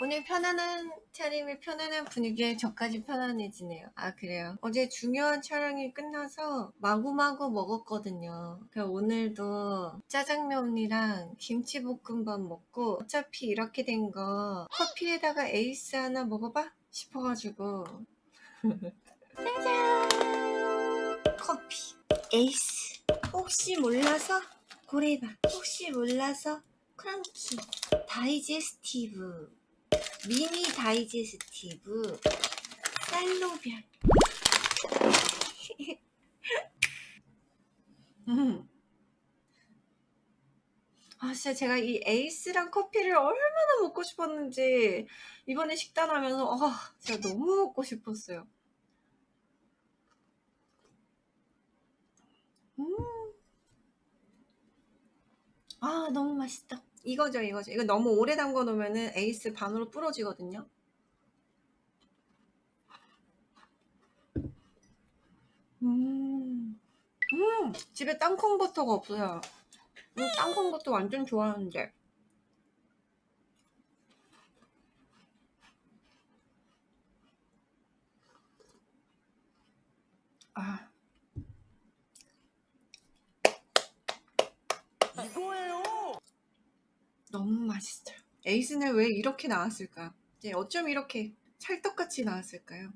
오늘 편안한 차림에 편안한 분위기에 저까지 편안해지네요. 아 그래요. 어제 중요한 촬영이 끝나서 마구마구 먹었거든요. 그래서 오늘도 짜장면이랑 김치볶음밥 먹고 어차피 이렇게 된 거 커피에다가 에이스 하나 먹어봐 싶어가지고 짜잔 커피 에이스 혹시 몰라서 고래밥 혹시 몰라서 크런키 다이제스티브 미니 다이제스티브 쌀로별 음. 아 진짜 제가 이 에이스랑 커피를 얼마나 먹고 싶었는지 이번에 식단하면서 아 진짜 너무 먹고 싶었어요 음. 아 너무 맛있다 이거죠 이거죠. 이거 너무 오래 담궈 놓으면은 에이스 반으로 부러지거든요. 음, 음. 집에 땅콩 버터가 없어요. 음, 땅콩 버터 완전 좋아하는데 아 이거예요. 너무 맛있어요 에이스는 왜 이렇게 나왔을까? 이제 어쩜 이렇게 찰떡같이 나왔을까요?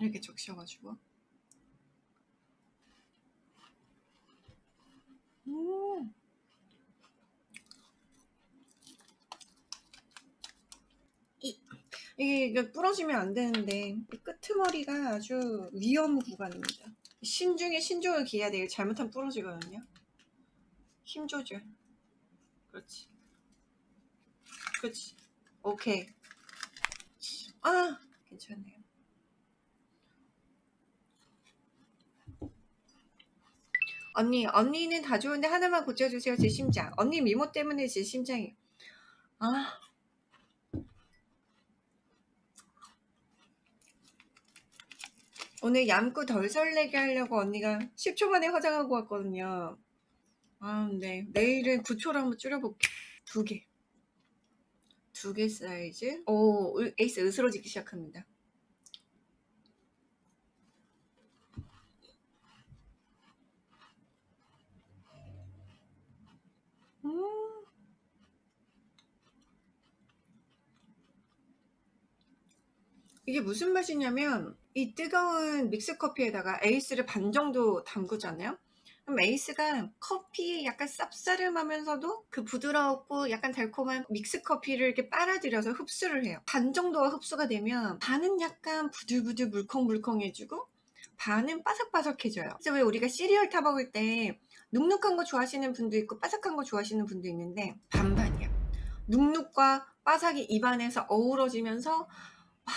이렇게 적셔가지고. 음. 이, 이게, 부러지면 안 되는데 이 끄트머리가 아주 위험 구간입니다. 신중에 신중을 기해야 돼 잘못하면 부러지거든요. 힘 조절. 그렇지 그렇지 오케이. 아 괜찮네요. 언니 언니는 다 좋은데 하나만 고쳐주세요 제 심장. 언니 미모 때문에 제 심장이. 아. 오늘 얌구 덜 설레게 하려고 언니가 10초 만에 화장하고 왔거든요. 아, 네. 내일은 9초로 한번 줄여볼게. 두 개. 두 개 사이즈. 오, 을- 에이스 으스러지기 시작합니다. 음. 이게 무슨 맛이냐면 이 뜨거운 믹스커피에다가 에이스를 반 정도 담그잖아요. 그럼 에이스가 커피에 약간 쌉싸름하면서도 그 부드럽고 약간 달콤한 믹스 커피를 이렇게 빨아들여서 흡수를 해요. 반 정도가 흡수가 되면 반은 약간 부들부들 물컹물컹해지고 반은 바삭바삭해져요. 그래서 왜 우리가 시리얼 타 먹을 때 눅눅한 거 좋아하시는 분도 있고 바삭한 거 좋아하시는 분도 있는데 반반이야. 눅눅과 바삭이 입안에서 어우러지면서 아,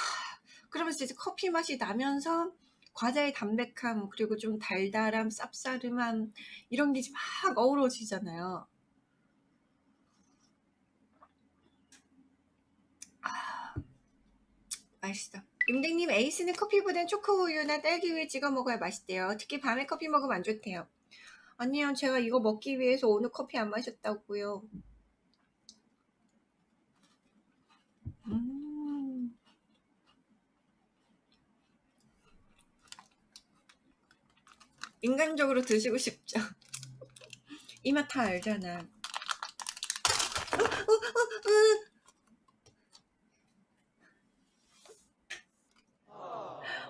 그러면서 이제 커피 맛이 나면서 과자의 담백함 그리고 좀 달달함 쌉싸름함 이런 게 막 어우러지잖아요. 아 맛있어. 윤댕님 에이스는 커피보단 초코우유나 딸기우유 찍어 먹어야 맛있대요. 특히 밤에 커피 먹으면 안 좋대요. 아니요 제가 이거 먹기 위해서 오늘 커피 안 마셨다고요. 음. 인간적으로 드시고 싶죠. 이 맛 다 알잖아.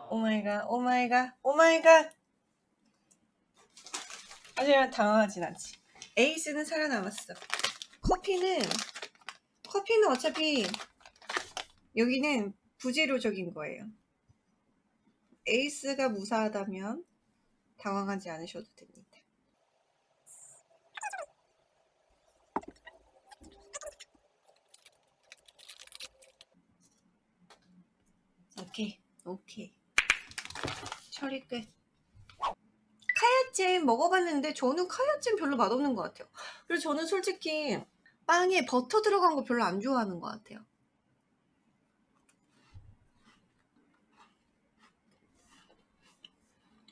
오마이갓 오마이갓 오마이갓. 하지만 당황하진 않지. 에이스는 살아남았어. 커피는 커피는 어차피 여기는 부재료적인 거예요. 에이스가 무사하다면 당황하지 않으셔도 됩니다. 오케이, 오케이. 처리 끝. 카야잼 먹어봤는데 저는 카야잼 별로 맛없는 것 같아요. 그리고 저는 솔직히 빵에 버터 들어간 거 별로 안 좋아하는 것 같아요.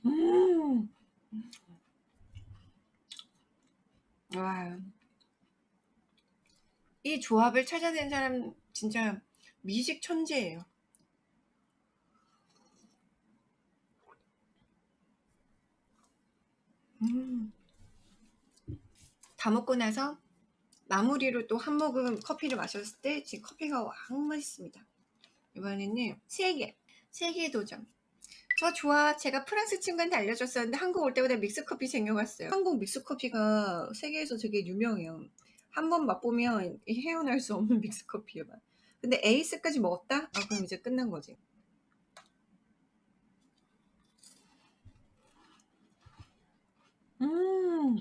음. 와. 이 조합을 찾아낸 사람 진짜 미식 천재예요. 음. 다 먹고 나서 마무리로 또 한 모금 커피를 마셨을 때 지금 커피가 왕 맛있습니다. 이번에는 세개 세 개 도전. 저 좋아. 제가 프랑스 친구한테 알려줬었는데 한국 올 때마다 믹스커피 챙겨갔어요. 한국 믹스커피가 세계에서 되게 유명해요. 한 번 맛보면 헤어날 수 없는 믹스커피예요. 근데 에이스까지 먹었다? 아 그럼 이제 끝난 거지. 음.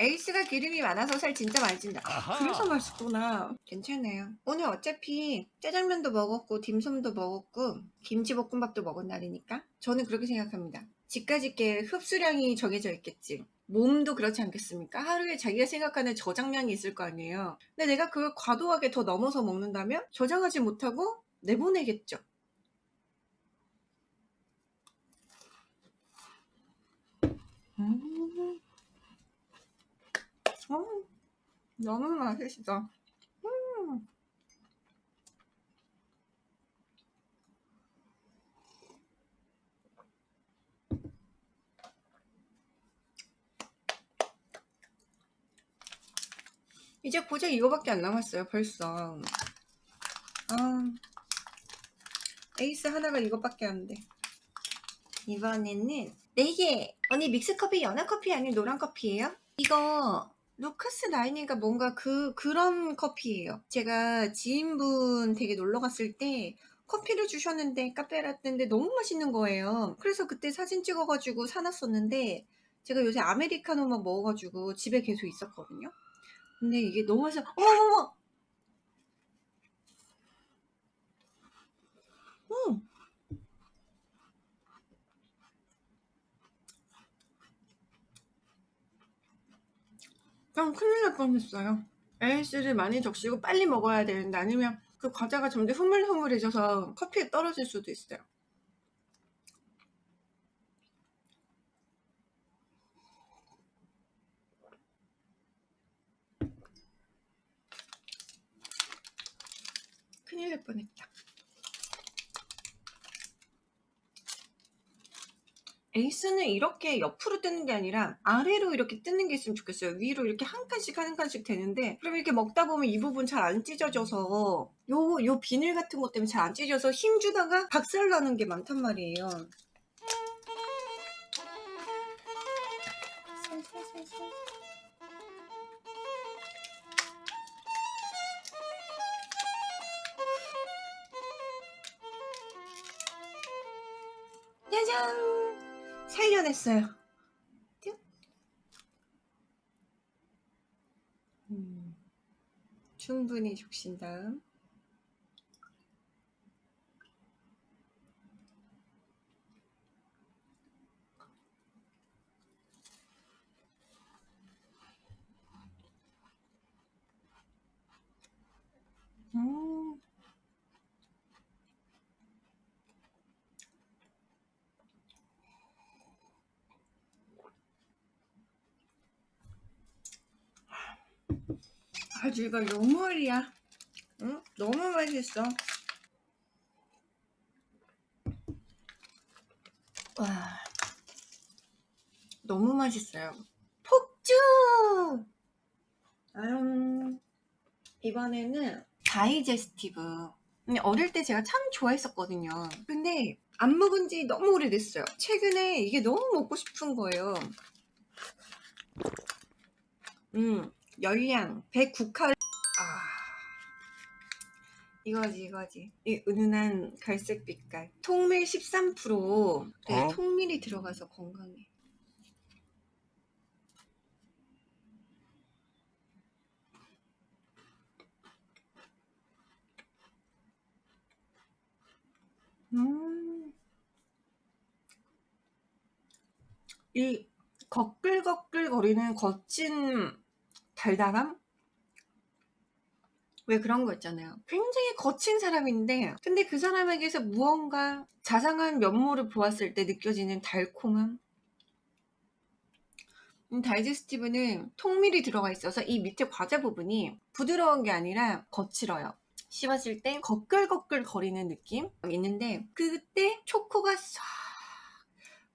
에이스가 기름이 많아서 살 진짜 많이 찐다. 아, 그래서 맛있구나. 괜찮아요. 오늘 어차피 짜장면도 먹었고 딤섬도 먹었고 김치볶음밥도 먹은 날이니까 저는 그렇게 생각합니다. 집까지 게 흡수량이 정해져 있겠지. 몸도 그렇지 않겠습니까? 하루에 자기가 생각하는 저장량이 있을 거 아니에요. 근데 내가 그걸 과도하게 더 넘어서 먹는다면 저장하지 못하고 내보내겠죠. 음. 음, 너무 맛있어. 음. 이제 고작 이거밖에 안 남았어요 벌써 아 에이스 하나가 이거밖에 안돼 이번에는 4개 언니 믹스커피 연한 커피 아니면 노란 커피예요? 이거 루카스 나인인가 뭔가 그 그런 커피예요. 제가 지인분 댁에 놀러 갔을 때 커피를 주셨는데 카페 라떼인데 너무 맛있는 거예요. 그래서 그때 사진 찍어가지고 사놨었는데 제가 요새 아메리카노만 먹어가지고 집에 계속 있었거든요. 근데 이게 너무 맛있어. 어머머머! 음. 그냥 큰일 날 뻔했어요. AS를 많이 적시고 빨리 먹어야 되는데 아니면 그 과자가 점점 흐물흐물해져서 커피에 떨어질 수도 있어요. 큰일 날 뻔했다 에이스는 이렇게 옆으로 뜨는 게 아니라 아래로 이렇게 뜨는 게 있으면 좋겠어요. 위로 이렇게 한 칸씩 한 칸씩 되는데 그럼 이렇게 먹다 보면 이 부분 잘 안 찢어져서 요, 요 비닐 같은 것 때문에 잘 안 찢어져서 힘 주다가 박살 나는 게 많단 말이에요. 짜잔 살려냈어요 음, 충분히 죽신 다음 음. 아주 이거 요물이야. 응? 너무 맛있어. 와. 너무 맛있어요. 폭주! 아유. 이번에는 다이제스티브. 어릴 때 제가 참 좋아했었거든요. 근데 안 먹은 지 너무 오래됐어요. 최근에 이게 너무 먹고 싶은 거예요. 음 열량 109칼 아. 이거지 이거지. 이 은은한 갈색 빛깔. 통밀 13% 네, 어? 통밀이 들어가서 건강해. 음. 이 거끌거끌 거리는 거친 달달함 왜 그런 거 있잖아요. 굉장히 거친 사람인데 근데 그 사람에게서 무언가 자상한 면모를 보았을 때 느껴지는 달콤함? 음, 다이제스티브는 통밀이 들어가 있어서 이 밑에 과자 부분이 부드러운 게 아니라 거칠어요. 씹었을 때 거끌거끌 거리는 느낌 있는데 그때 초코가 싹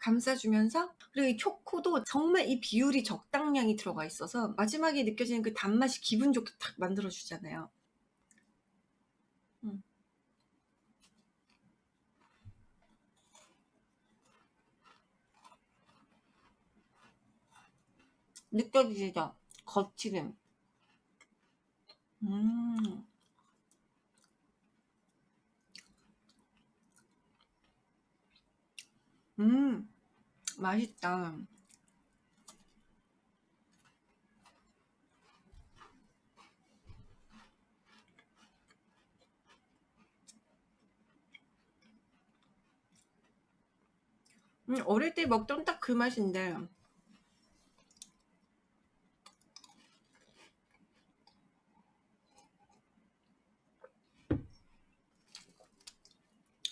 감싸주면서 그리고 이 초코도 정말 이 비율이 적당량이 들어가 있어서 마지막에 느껴지는 그 단맛이 기분 좋게 탁 만들어주잖아요. 음. 느껴지죠? 거칠음. 음. 음. 맛있다. 음, 어릴 때 먹던 딱 그 맛인데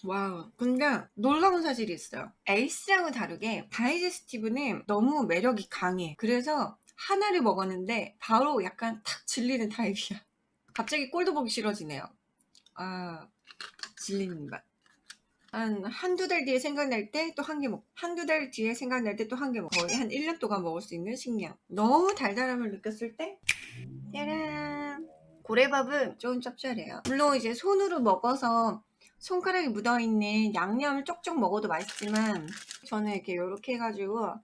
Wow 근데 놀라운 사실이 있어요 에이스랑은 다르게 다이제스티브는 너무 매력이 강해 그래서 하나를 먹었는데 바로 약간 탁 질리는 타입이야 갑자기 꼴도 보기 싫어지네요 아 질리는 맛 한, 한두 달 뒤에 생각날 때 또 한 개 먹고, 한두 달 뒤에 생각날 때 또 한 개 먹고, 거의 한 1년 동안 먹을 수 있는 식량. 너무 달달함을 느꼈을 때, 짜란! 고래밥은 좀 짭짤해요. 물론 이제 손으로 먹어서 손가락에 묻어있는 양념을 쪽쪽 먹어도 맛있지만, 저는 이렇게 이렇게 해가지고,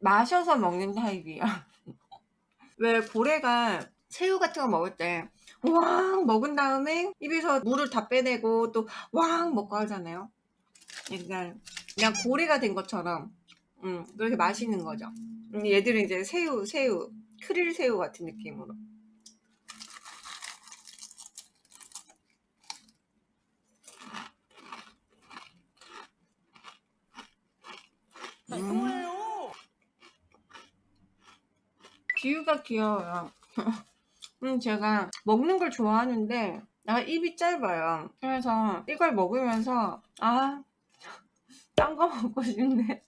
마셔서 먹는 타입이야. 왜 고래가 새우 같은 거 먹을 때 왕 먹은 다음에 입에서 물을 다 빼내고 또 왕 먹고 하잖아요. 그러니까 그냥 고래가 된 것처럼 음, 그렇게 마시는 거죠. 음, 얘들은 이제 새우, 새우, 크릴 새우 같은 느낌으로. 음. 비유가 귀여워요. 음, 제가 먹는 걸 좋아하는데 나 입이 짧아요. 그래서 이걸 먹으면서 아, 딴 거 먹고 싶네.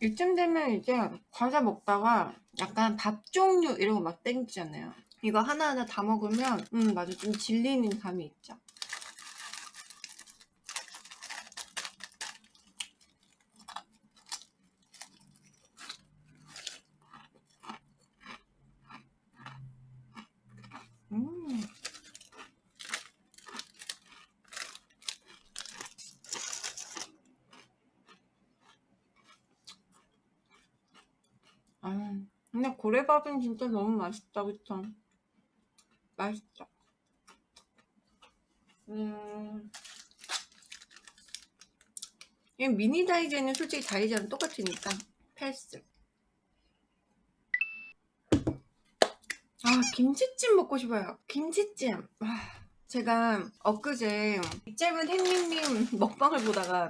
이쯤 되면 이제 과자 먹다가 약간 밥 종류 이런 거 막 땡기잖아요. 이거 하나하나 다 먹으면 음 맞아 좀 질리는 감이 있죠. 음. 아, 근데 고래밥은 진짜 너무 맛있다, 그쵸? 맛있죠? 음. 이 미니 다이제는 솔직히 다이제랑 똑같으니까 패스. 아, 김치찜 먹고 싶어요. 김치찜. 아, 제가 엊그제 짧은 햇님님 먹방을 보다가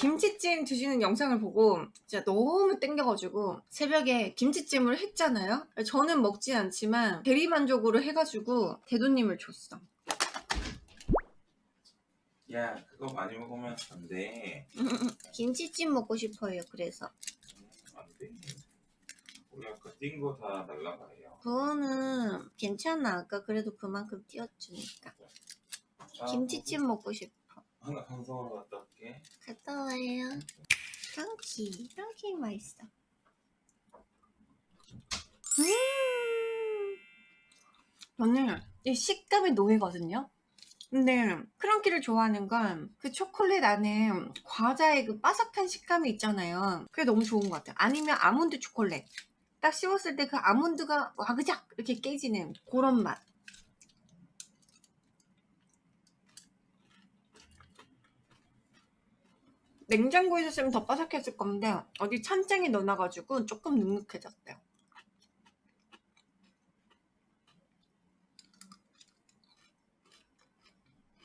김치찜 드시는 영상을 보고 진짜 너무 땡겨가지고 새벽에 김치찜을 했잖아요? 저는 먹지 않지만 대리만족으로 해가지고 대도님을 줬어. 야 그거 많이 먹으면 안돼. 김치찜 먹고 싶어요 그래서. 안돼. 우리 아까 뛴 거 다 날라가요. 그거는 괜찮아. 아까 그래도 그만큼 띄웠으니까. 아, 김치찜 먹고 싶어 하나 방송하러 갔다 올게. 갔다 와요. 랑키. 랑키 맛있어. 음! 저는 이 식감이 노예거든요. 근데 크런키를 좋아하는 건 그 초콜릿 안에 과자의 그 바삭한 식감이 있잖아요. 그게 너무 좋은 것 같아요. 아니면 아몬드 초콜릿. 딱 씹었을 때 그 아몬드가 와그작 이렇게 깨지는 그런 맛 냉장고에 있었으면 더 바삭했을 건데 어디 찬장에 넣어놔가지고 조금 눅눅해졌대요.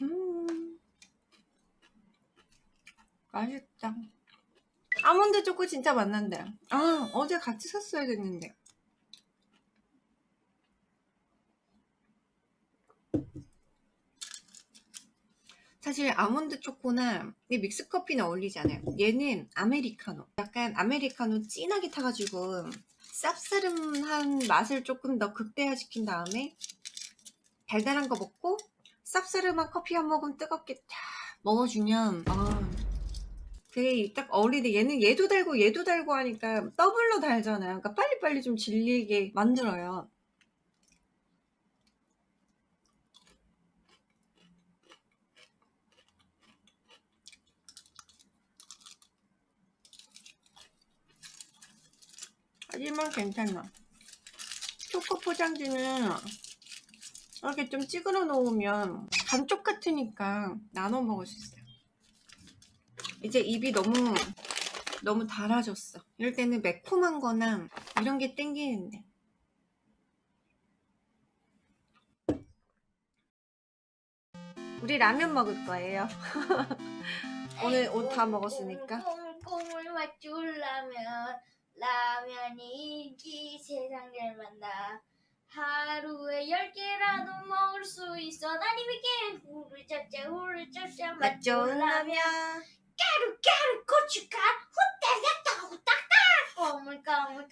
음, 맛있다. 아몬드 초코 진짜 맛난데. 아, 어제 같이 샀어야 됐는데. 사실 아몬드 초코나 이 믹스 커피는 어울리지 않아요. 얘는 아메리카노. 약간 아메리카노 진하게 타가지고 쌉싸름한 맛을 조금 더 극대화시킨 다음에 달달한 거 먹고 쌉싸름한 커피 한 모금 뜨겁게 탁 먹어주면 아 그게 딱 어울리는데 얘는 얘도 달고 얘도 달고 하니까 더블로 달잖아요. 그러니까 빨리빨리 좀 질리게 만들어요. 하지만 괜찮아. 초코 포장지는 이렇게 좀 찌그러 놓으면 반쪽 같으니까 나눠 먹을 수 있어요. 이제 입이 너무 너무 달아졌어. 이럴 때는 매콤한 거나 이런 게 땡기는데. 우리 라면 먹을 거예요. 오늘 옷 다 먹었으니까. 꼬물꼬물 맛줄 라면 라면이 있기에 세상 살맛 나 하루에 열 개라도 먹을 수 있어. 난 이백개 후루룩 짭짭 후루룩 짭짭 맛 좋은 라면. 가루 가루 고춧가루 후딱닥 후딱닥. 꼬물꼬물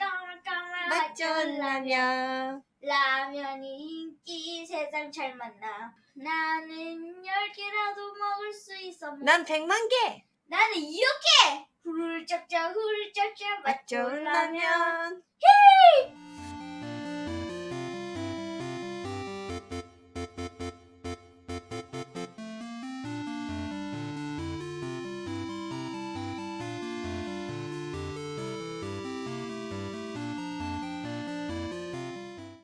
맛 좋은 라면. 라면이 있기에 세상 살맛 나. 나는 열 개라도 먹을 수 있어. 난 백만 개. 나는 이렇게 후루룩 짭짭 후루룩 짭짭 맛 좋은 라면. 헤이